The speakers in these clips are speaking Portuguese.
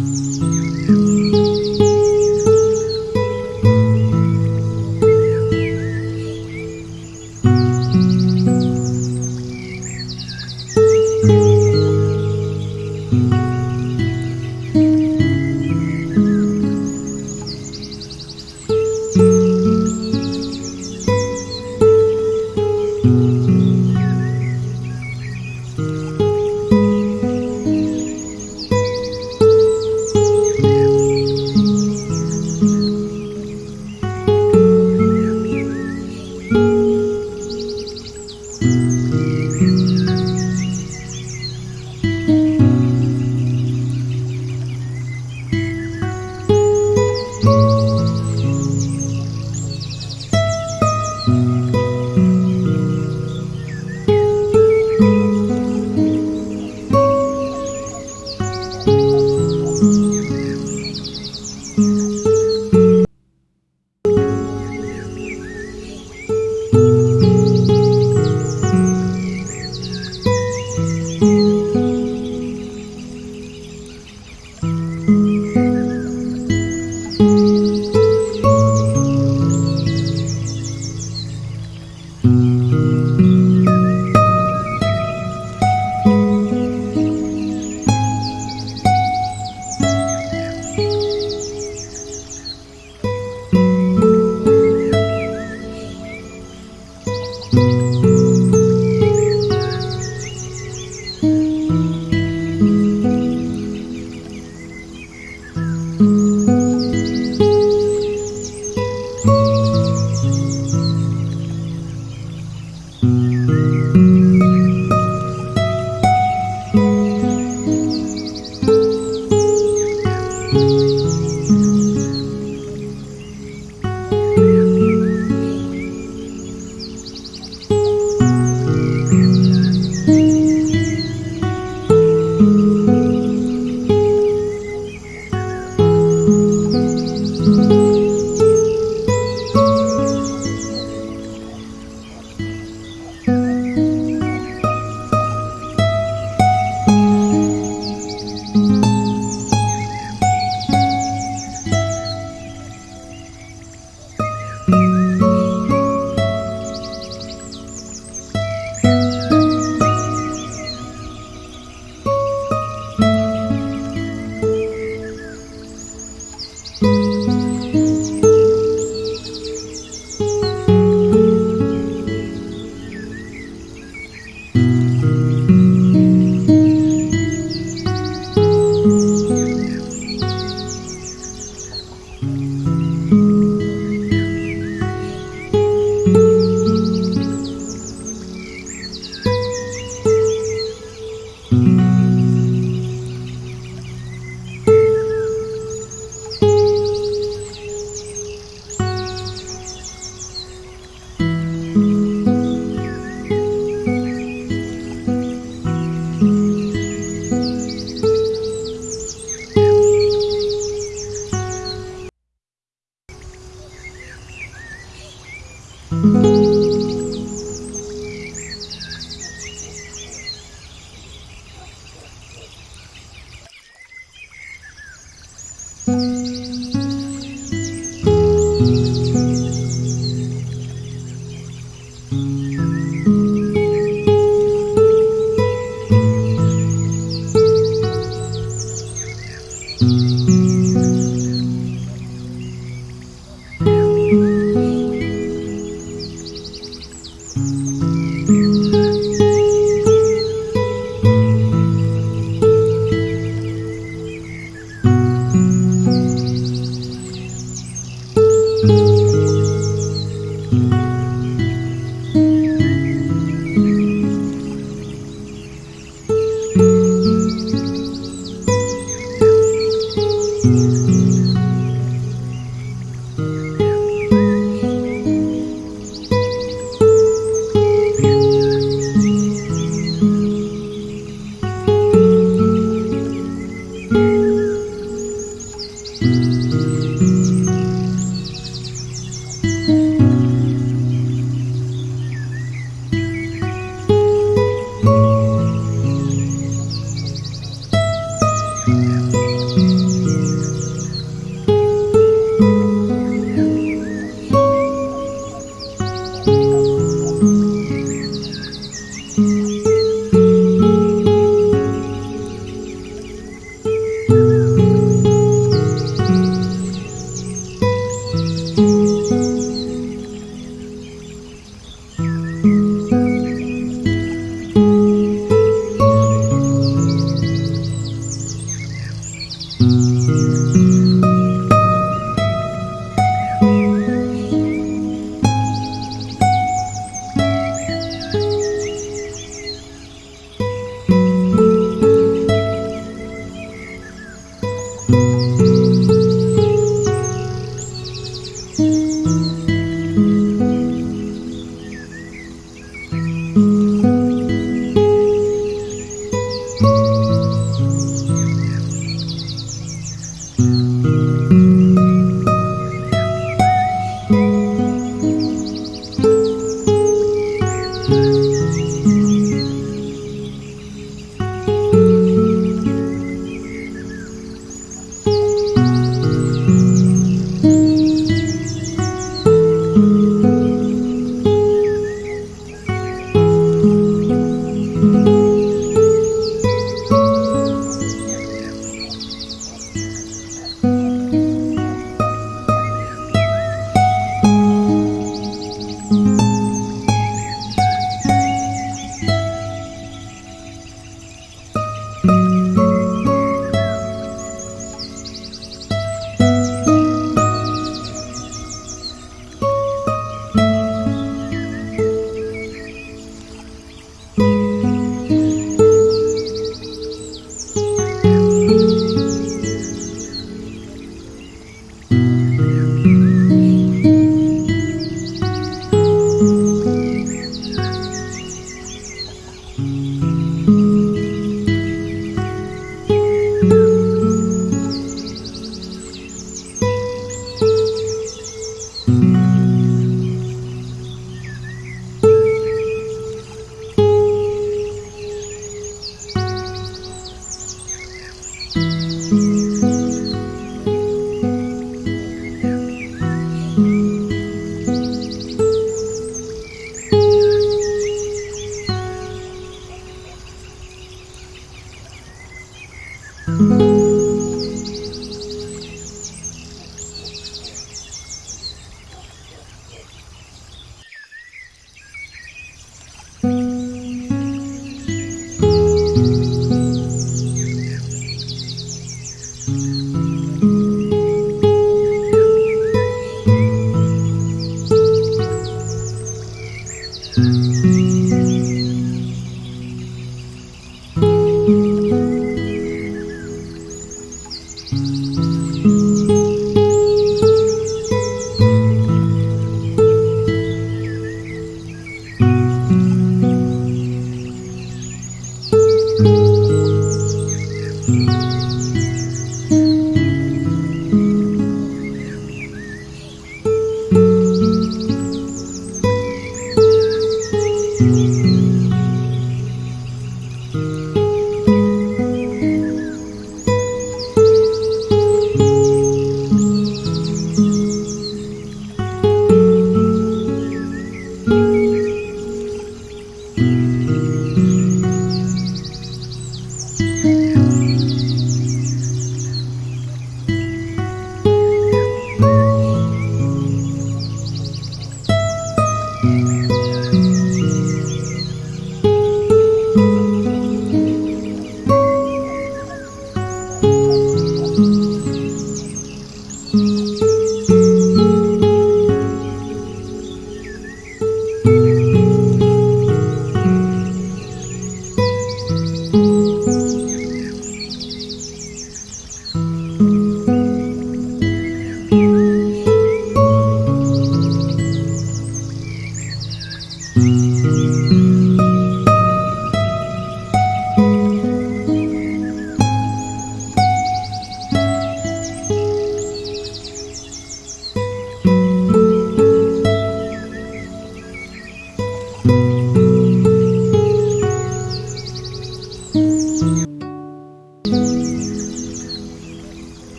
Música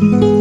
Música